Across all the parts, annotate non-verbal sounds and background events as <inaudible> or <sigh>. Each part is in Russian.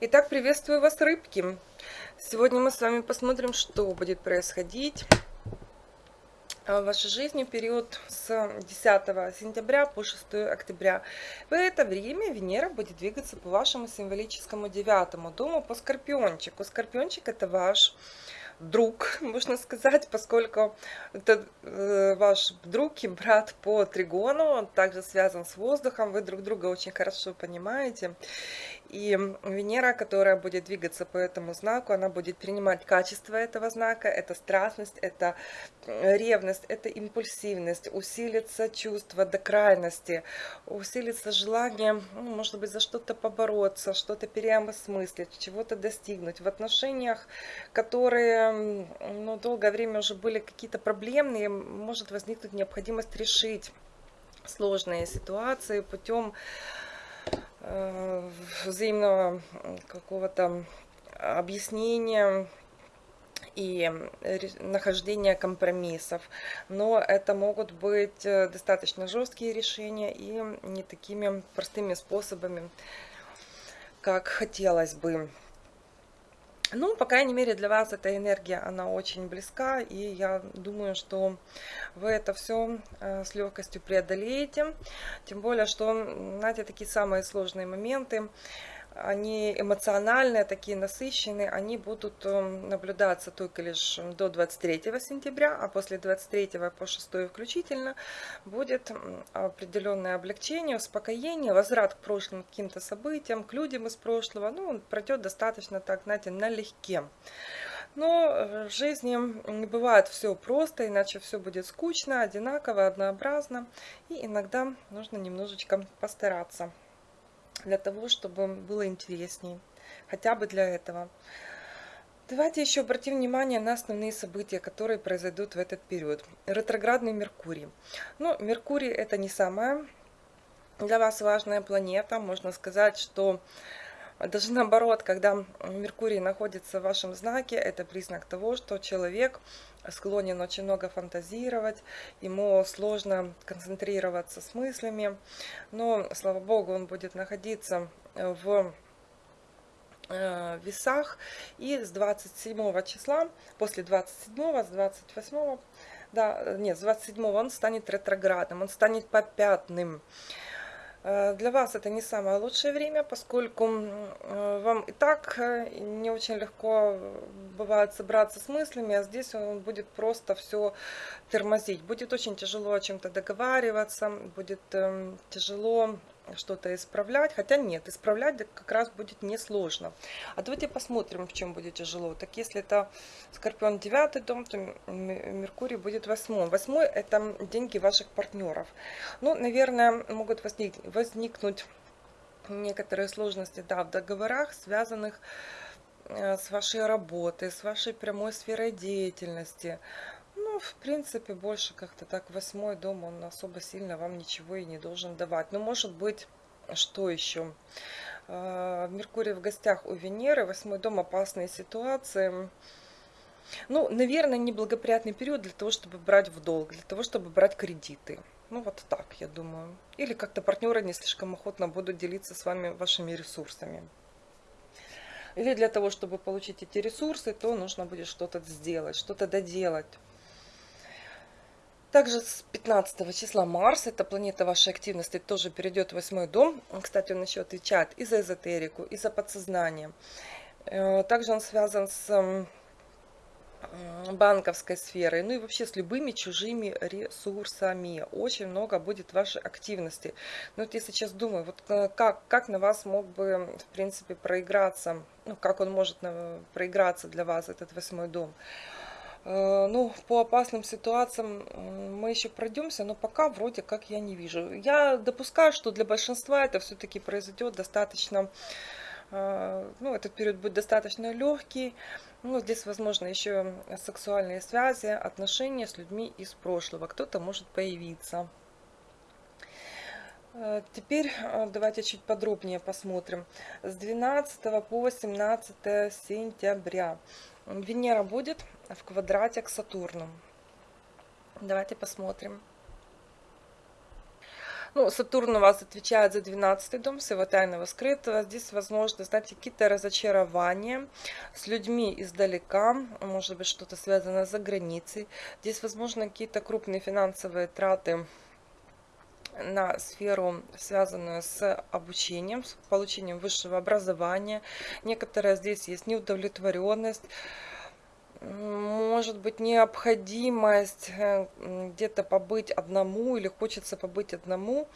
Итак, приветствую вас, рыбки! Сегодня мы с вами посмотрим, что будет происходить в вашей жизни в период с 10 сентября по 6 октября. В это время Венера будет двигаться по вашему символическому девятому дому по Скорпиончику. Скорпиончик это ваш друг, <laughs> можно сказать, поскольку это э, ваш друг и брат по тригону, он также связан с воздухом, вы друг друга очень хорошо понимаете. И Венера, которая будет двигаться по этому знаку, она будет принимать качество этого знака, это страстность, это ревность, это импульсивность, усилится чувство до крайности, усилится желание, ну, может быть, за что-то побороться, что-то переосмыслить, чего-то достигнуть. В отношениях, которые ну, долгое время уже были какие-то проблемные, может возникнуть необходимость решить сложные ситуации путем Э, взаимного какого-то объяснения и нахождения компромиссов. Но это могут быть э, достаточно жесткие решения и не такими простыми способами, как хотелось бы. Ну, по крайней мере, для вас эта энергия, она очень близка, и я думаю, что вы это все э, с легкостью преодолеете. Тем более, что, знаете, такие самые сложные моменты, они эмоциональные, такие насыщенные, они будут эм, наблюдаться только лишь до 23 сентября, а после 23 по 6 включительно будет определенное облегчение, успокоение, возврат к прошлым каким-то событиям, к людям из прошлого, ну, он пройдет достаточно так, знаете, налегке. Но э, в жизни не бывает все просто, иначе все будет скучно, одинаково, однообразно. И иногда нужно немножечко постараться для того, чтобы было интереснее. Хотя бы для этого. Давайте еще обратим внимание на основные события, которые произойдут в этот период. Ретроградный Меркурий. Ну, Меркурий это не самая для вас важная планета. Можно сказать, что даже наоборот, когда Меркурий находится в вашем знаке, это признак того, что человек склонен очень много фантазировать, ему сложно концентрироваться с мыслями, но, слава богу, он будет находиться в э, весах и с 27 числа, после 27, с 28, да, нет, с 27 он станет ретроградным, он станет попятным. Для вас это не самое лучшее время, поскольку э, вам и так э, не очень легко бывает собраться с мыслями, а здесь он будет просто все тормозить. Будет очень тяжело о чем-то договариваться, будет эм, тяжело что-то исправлять. Хотя нет, исправлять как раз будет несложно. А давайте посмотрим, в чем будет тяжело. Так если это Скорпион 9 дом, то Меркурий будет 8. 8 это деньги ваших партнеров. Ну, наверное, могут возник, возникнуть некоторые сложности да, в договорах, связанных э, с вашей работой, с вашей прямой сферой деятельности. Ну, в принципе, больше как-то так восьмой дом, он особо сильно вам ничего и не должен давать. Но может быть, что еще? А, Меркурий в гостях у Венеры, восьмой дом, опасные ситуации. Ну, наверное, неблагоприятный период для того, чтобы брать в долг, для того, чтобы брать кредиты. Ну, вот так, я думаю. Или как-то партнеры не слишком охотно будут делиться с вами вашими ресурсами. Или для того, чтобы получить эти ресурсы, то нужно будет что-то сделать, что-то доделать. Также с 15 числа Марс, это планета вашей активности, тоже перейдет в восьмой дом. Кстати, он еще отвечает и за эзотерику, и за подсознание. Э, также он связан с банковской сферой, ну и вообще с любыми чужими ресурсами. Очень много будет вашей активности. Но вот я сейчас думаю, вот э, как, как на вас мог бы, в принципе, проиграться, ну, как он может проиграться для вас, этот восьмой дом. Э, ну, по опасным ситуациям мы еще пройдемся, но пока вроде как я не вижу. Я допускаю, что для большинства это все-таки произойдет достаточно, э, ну, этот период будет достаточно легкий. Ну, здесь, возможно, еще сексуальные связи, отношения с людьми из прошлого. Кто-то может появиться. Э, теперь давайте чуть подробнее посмотрим. С 12 по 17 сентября Венера будет в квадрате к Сатурну. Давайте посмотрим. Ну, Сатурн у вас отвечает за 12 дом, всего тайного скрытого. Здесь, возможно, знаете, какие-то разочарования с людьми издалека, может быть, что-то связано за границей. Здесь, возможно, какие-то крупные финансовые траты на сферу, связанную с обучением, с получением высшего образования. Некоторая здесь есть неудовлетворенность, может быть необходимость э, где-то побыть одному или хочется побыть одному.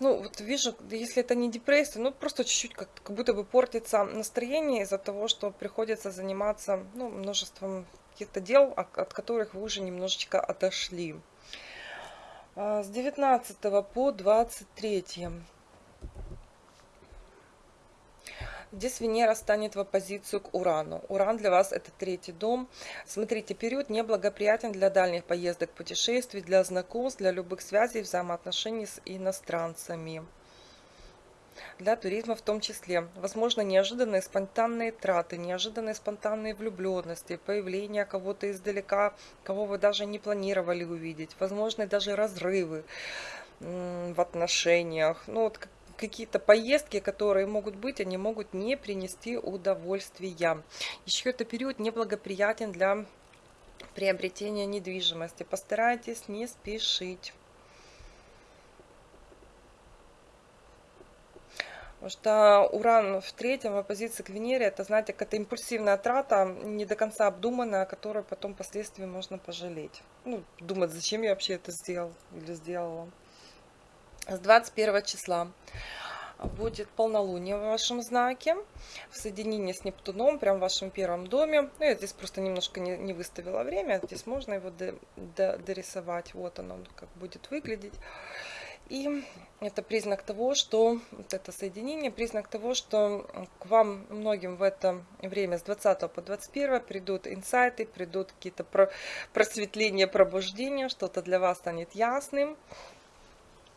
Ну, вот вижу, если это не депрессия, ну, просто чуть-чуть как, как будто бы портится настроение из-за того, что приходится заниматься, ну, множеством каких-то дел, от которых вы уже немножечко отошли. А, с 19 по 23. Здесь Венера станет в оппозицию к Урану. Уран для вас это третий дом. Смотрите, период неблагоприятен для дальних поездок, путешествий, для знакомств, для любых связей, взаимоотношений с иностранцами для туризма в том числе. Возможно, неожиданные спонтанные траты, неожиданные спонтанные влюбленности, появление кого-то издалека, кого вы даже не планировали увидеть. Возможно, даже разрывы в отношениях. Ну, вот какие-то поездки, которые могут быть, они могут не принести удовольствия. Еще это период неблагоприятен для приобретения недвижимости. Постарайтесь не спешить. Потому что Уран в третьем в оппозиции к Венере, это, знаете, какая-то импульсивная трата, не до конца обдуманная, которую потом впоследствии можно пожалеть. Ну, думать, зачем я вообще это сделал или сделала. С 21 числа будет полнолуние в вашем знаке, в соединении с Нептуном, прям в вашем первом доме. Ну, я здесь просто немножко не, не выставила время, здесь можно его до, до, дорисовать. Вот оно как будет выглядеть. И это признак того, что вот это соединение, признак того, что к вам многим в это время с 20 по 21 придут инсайты, придут какие-то просветления, пробуждения, что-то для вас станет ясным.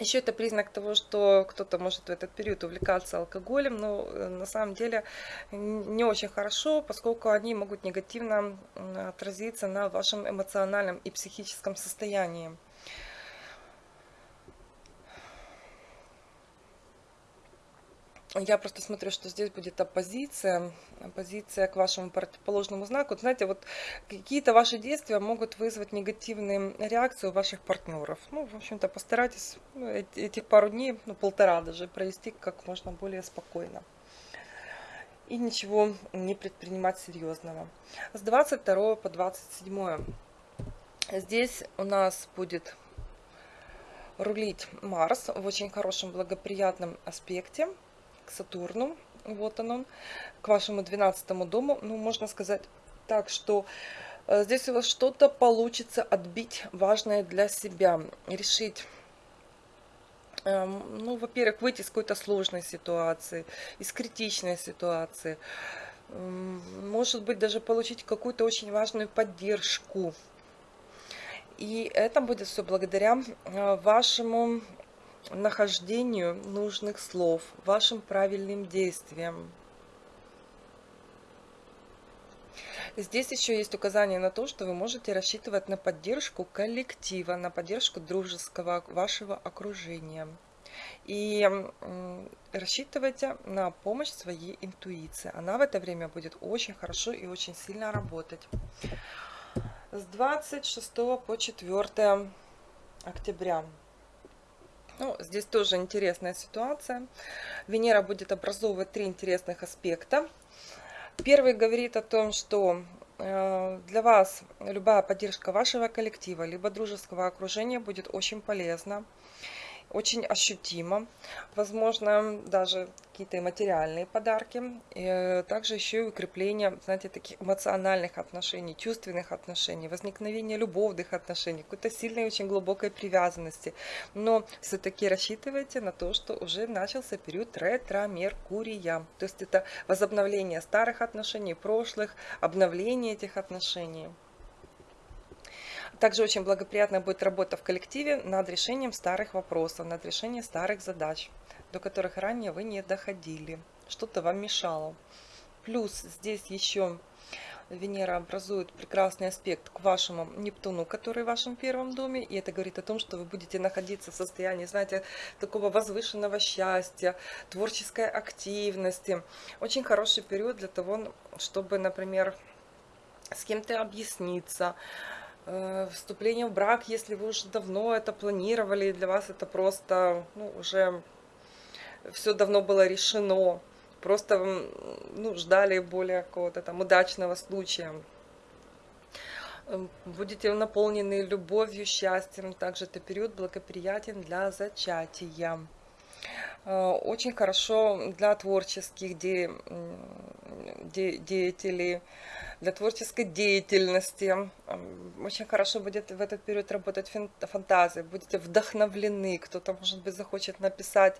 Еще это признак того, что кто-то может в этот период увлекаться алкоголем, но э, на самом деле не очень хорошо, поскольку они могут негативно отразиться на вашем эмоциональном и психическом состоянии. Я просто смотрю, что здесь будет оппозиция, оппозиция к вашему противоположному знаку. Знаете, вот какие-то ваши действия могут вызвать негативные реакции у ваших партнеров. Ну, в общем-то, постарайтесь ну, этих пару дней, ну, полтора даже, провести как можно более спокойно. И ничего не предпринимать серьезного. С 22 по 27 здесь у нас будет рулить Марс в очень хорошем благоприятном аспекте к Сатурну. Вот он, он к вашему 12 дому. Ну, можно сказать так, что э, здесь у вас что-то получится отбить важное для себя, решить эм, ну, во-первых, выйти из какой-то сложной ситуации, из критичной ситуации. Может быть, даже получить какую-то очень важную поддержку. И это будет все благодаря э, вашему нахождению нужных слов, вашим правильным действиям. Здесь еще есть указание на то, что вы можете рассчитывать на поддержку коллектива, на поддержку дружеского вашего окружения. И рассчитывайте на помощь своей интуиции. Она в это время будет очень хорошо и очень сильно работать. С 26 по 4 октября ну, здесь тоже интересная ситуация. Венера будет образовывать три интересных аспекта. Первый говорит о том, что э, для вас любая поддержка вашего коллектива, либо дружеского окружения будет очень полезна очень ощутимо. Возможно, даже какие-то материальные подарки. И э, также еще и укрепление, знаете, таких эмоциональных отношений, чувственных отношений, возникновение любовных отношений, какой-то сильной, очень глубокой привязанности. Но все-таки рассчитывайте на то, что уже начался период ретро-меркурия. То есть это возобновление старых отношений, прошлых, обновление этих отношений. Также очень благоприятная будет работа в коллективе над решением старых вопросов, над решением старых задач, до которых ранее вы не доходили. Что-то вам мешало. Плюс здесь еще Венера образует прекрасный аспект к вашему Нептуну, который в вашем первом доме. И это говорит о том, что вы будете находиться в состоянии, знаете, такого возвышенного счастья, творческой активности. Очень хороший период для того, чтобы, например, с кем-то объясниться, вступление в брак, если вы уже давно это планировали, для вас это просто ну, уже все давно было решено просто ну, ждали более какого-то там удачного случая. Эм, будете наполнены любовью, счастьем. Также это период благоприятен для зачатия. Э, очень хорошо для творческих де, де, деятелей, для творческой деятельности. Очень хорошо будет в этот период работать фантазия, будете вдохновлены, кто-то, может быть, захочет написать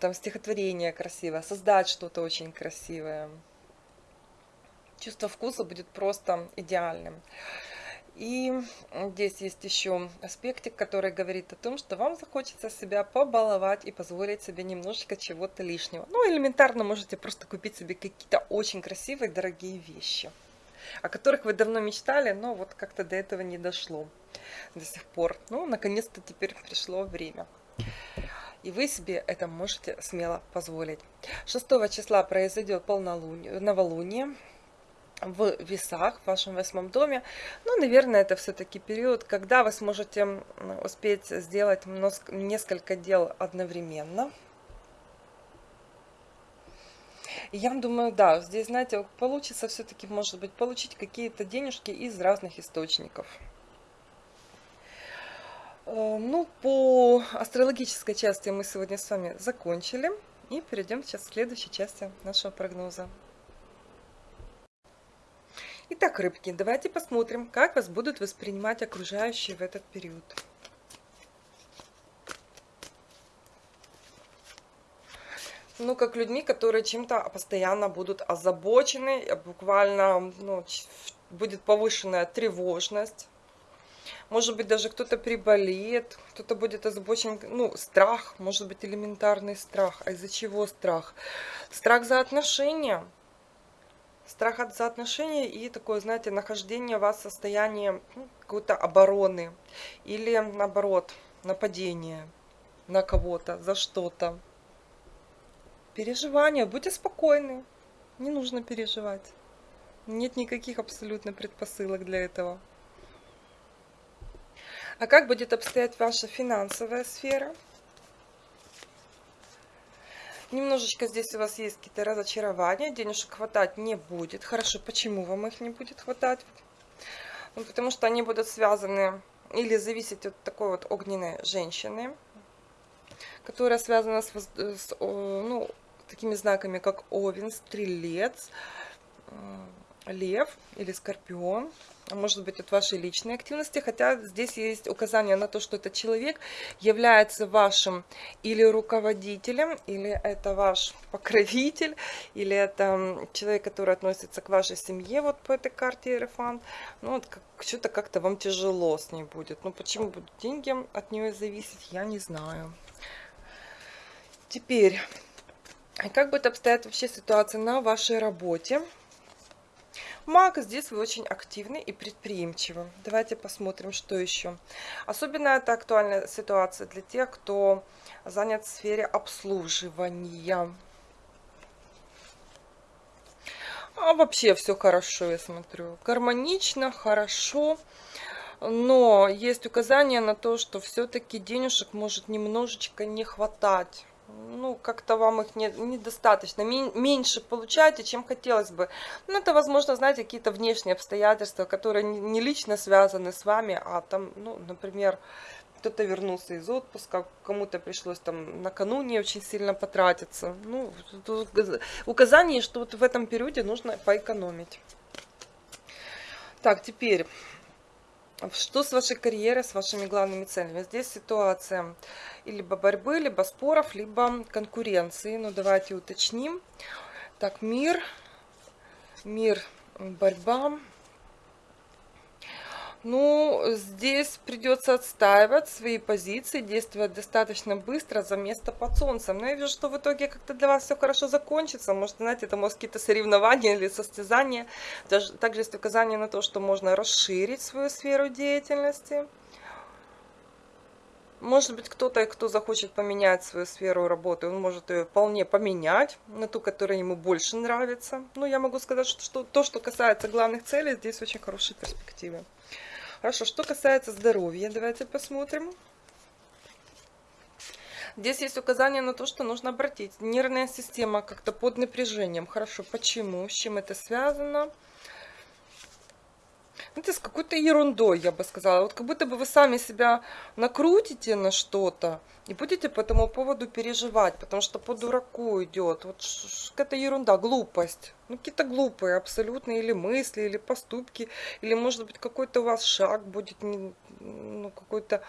там стихотворение красивое, создать что-то очень красивое. Чувство вкуса будет просто идеальным. И здесь есть еще аспектик, который говорит о том, что вам захочется себя побаловать и позволить себе немножечко чего-то лишнего. Ну, элементарно можете просто купить себе какие-то очень красивые, дорогие вещи, о которых вы давно мечтали, но вот как-то до этого не дошло до сих пор. Ну, наконец-то теперь пришло время и вы себе это можете смело позволить. 6 числа произойдет полнолуние, новолуние в весах в вашем восьмом доме. Ну, наверное, это все-таки период, когда вы сможете успеть сделать несколько дел одновременно. я думаю, да, здесь, знаете, получится все-таки, может быть, получить какие-то денежки из разных источников. Э, ну, по астрологической части мы сегодня с вами закончили. И перейдем сейчас к следующей части нашего прогноза. Итак, рыбки, давайте посмотрим, как вас будут воспринимать окружающие в этот период. Ну, как людьми, которые чем-то постоянно будут озабочены, буквально ну, будет повышенная тревожность может быть, даже кто-то приболеет, кто-то будет озабочен, ну, страх, может быть, элементарный страх. А из-за чего страх? Страх за отношения. Страх от за отношения и такое, знаете, нахождение вас в состоянии ну, какой-то обороны. Или, наоборот, нападение на кого-то, за что-то. Переживания. Будьте спокойны. Не нужно переживать. Нет никаких абсолютно предпосылок для этого. А как будет обстоять ваша финансовая сфера? Немножечко здесь у вас есть какие-то разочарования, денежек хватать не будет. Хорошо, почему вам их не будет хватать? Ну, потому что они будут связаны или зависеть от такой вот огненной женщины, которая связана с, с ну, такими знаками, как Овен, Стрелец, Лев или Скорпион а может быть от вашей личной активности, хотя здесь есть указание на то, что этот человек является вашим или руководителем, или это ваш <laughs> покровитель, или это человек, который относится к вашей семье, вот по этой карте Иерофант. Ну, вот как, что-то как-то вам тяжело с ней будет. Ну, почему будут деньги от нее зависеть, я не знаю. Теперь, как будет обстоять вообще ситуация на вашей работе? Маг, здесь вы очень активны и предприимчивы. Давайте посмотрим, что еще. Особенно это актуальная ситуация для тех, кто занят в сфере обслуживания. А вообще все хорошо, я смотрю. Гармонично, хорошо. Но есть указание на то, что все-таки денежек может немножечко не хватать ну, как-то вам их не, недостаточно, меньше получаете, чем хотелось бы. Ну, это, возможно, знаете, какие-то внешние обстоятельства, которые не лично связаны с вами, а там, ну, например, кто-то вернулся из отпуска, кому-то пришлось там накануне очень сильно потратиться. Ну, указание, что вот в этом периоде нужно поэкономить. Так, теперь что с вашей карьерой, с вашими главными целями? Здесь ситуация либо борьбы, либо споров, либо конкуренции. Ну, давайте уточним. Так, мир, мир, борьба. Ну, здесь придется отстаивать свои позиции, действовать достаточно быстро за место под солнцем. Но я вижу, что в итоге как-то для вас все хорошо закончится. Может, знаете, это может какие-то соревнования или состязания. Даже, также есть указание на то, что можно расширить свою сферу деятельности. Может быть, кто-то, кто захочет поменять свою сферу работы, он может ее вполне поменять на ту, которая ему больше нравится. Но я могу сказать, что, что то, что касается главных целей, здесь очень хорошие перспективы. Хорошо, что касается здоровья, давайте посмотрим. Здесь есть указание на то, что нужно обратить. Нервная система как-то под напряжением. Хорошо, почему? С чем это связано? Это с какой-то ерундой, я бы сказала. Вот как будто бы вы сами себя накрутите на что-то и будете по этому поводу переживать, потому что по дураку идет. Вот какая-то ерунда, глупость. Ну, какие-то глупые абсолютно или мысли, или поступки, или, может быть, какой-то у вас шаг будет ну, какой-то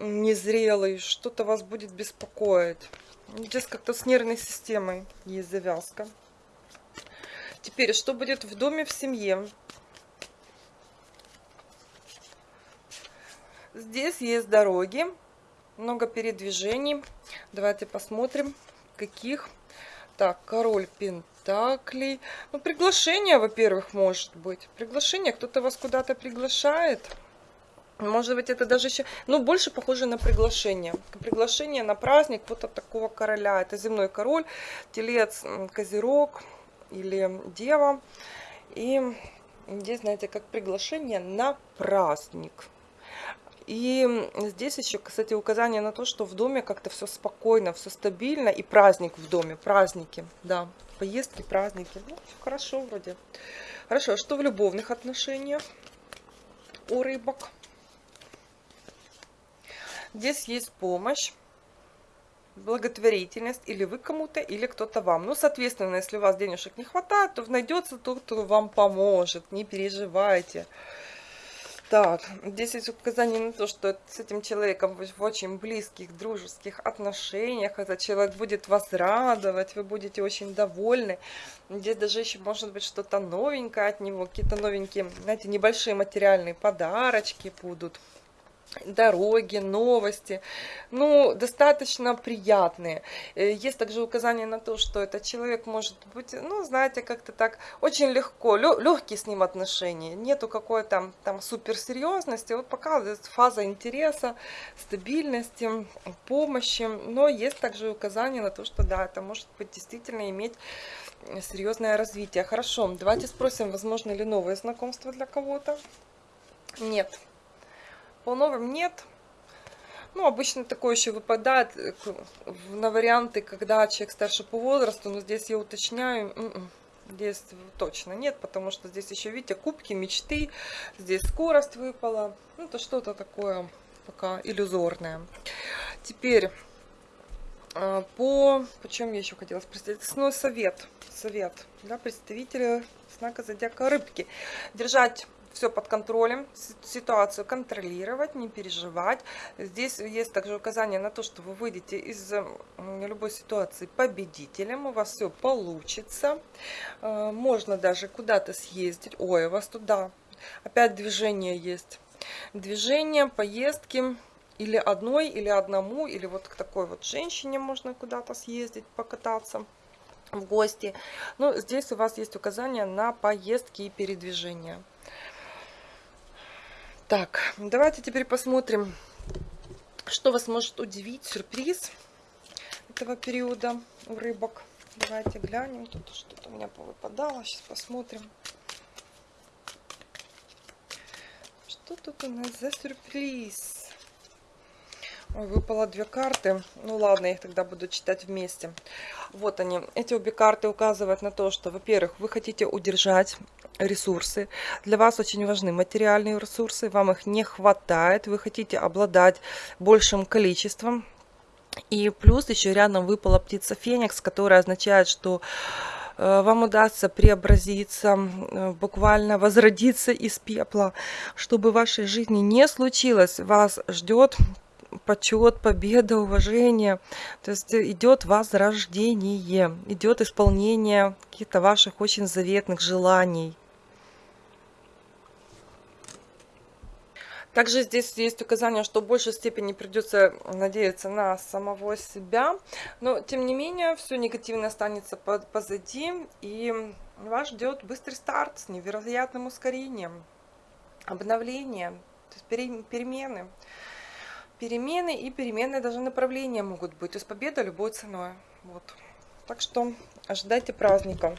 незрелый, что-то вас будет беспокоить. Здесь как-то с нервной системой есть завязка. Теперь, что будет в доме, в семье? Здесь есть дороги, много передвижений. Давайте посмотрим, каких. Так, король пентаклей. Ну, приглашение, во-первых, может быть. Приглашение, кто-то вас куда-то приглашает. Может быть, это даже еще, ну, больше похоже на приглашение. Приглашение на праздник вот от такого короля. Это земной король, телец, козерог или дева. И здесь, знаете, как приглашение на праздник. И здесь еще, кстати, указание на то, что в доме как-то все спокойно, все стабильно. И праздник в доме, праздники, да. Поездки, праздники. Ну, хорошо вроде. Хорошо, а что в любовных отношениях у рыбок? Здесь есть помощь, благотворительность, или вы кому-то, или кто-то вам. Ну, соответственно, если у вас денежек не хватает, то найдется тот, кто вам поможет, не переживайте. Так, здесь есть указание на то, что с этим человеком вы в очень близких, дружеских отношениях. Этот человек будет вас радовать, вы будете очень довольны. Здесь даже еще может быть что-то новенькое от него, какие-то новенькие, знаете, небольшие материальные подарочки будут дороги, новости, ну, достаточно приятные. Э, есть также указание на то, что этот человек может быть, ну, знаете, как-то так очень легко, легкие с ним отношения, нету какой-то там суперсерьезности, вот показывает фаза интереса, стабильности, помощи, но есть также указание на то, что да, это может быть действительно иметь серьезное развитие. Хорошо, давайте спросим, возможно ли новые знакомства для кого-то? Нет. По новым нет. Ну, обычно такое еще выпадает э, на варианты, когда человек старше по возрасту, но здесь я уточняю, м-м, здесь точно нет, потому что здесь еще, видите, кубки, мечты, здесь скорость выпала, ну, это что-то такое пока иллюзорное. Теперь, э, по, почем я еще хотела спросить, основной совет, совет, да, представителя знака зодиака рыбки, держать все под контролем, ситуацию контролировать, не переживать. Здесь есть также указание на то, что вы выйдете из любой ситуации победителем, у вас все получится. Э, можно даже куда-то съездить. Ой, у вас туда опять движение есть. Движение, поездки или одной, или одному, или вот к такой вот женщине можно куда-то съездить, покататься в гости. Ну, здесь у вас есть указания на поездки и передвижения. Так, давайте теперь посмотрим, что вас может удивить, сюрприз этого периода у рыбок. Давайте глянем, тут что-то у меня повыпадало, сейчас посмотрим. Что тут у нас за сюрприз? Выпало две карты. Ну ладно, я их тогда буду читать вместе. Вот они. Эти обе карты указывают на то, что, во-первых, вы хотите удержать ресурсы. Для вас очень важны материальные ресурсы, вам их не хватает, вы хотите обладать большим количеством. И плюс еще рядом выпала птица Феникс, которая означает, что э, вам удастся преобразиться, э, буквально возродиться из пепла. Чтобы в вашей жизни не случилось, вас ждет почет, победа, уважение. То есть идет возрождение, идет исполнение каких-то ваших очень заветных желаний. Также здесь есть указание, что в большей степени придется надеяться на самого себя, но тем не менее все негативное останется позади, и вас ждет быстрый старт с невероятным ускорением, обновление, перемены. Перемены и переменные даже направления могут быть, то есть победа любой ценой. Вот. Так что ожидайте праздника.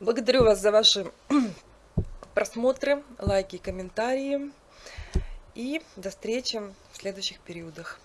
Благодарю вас за ваши <clears throat> просмотры, лайки и комментарии. И до встречи в следующих периодах.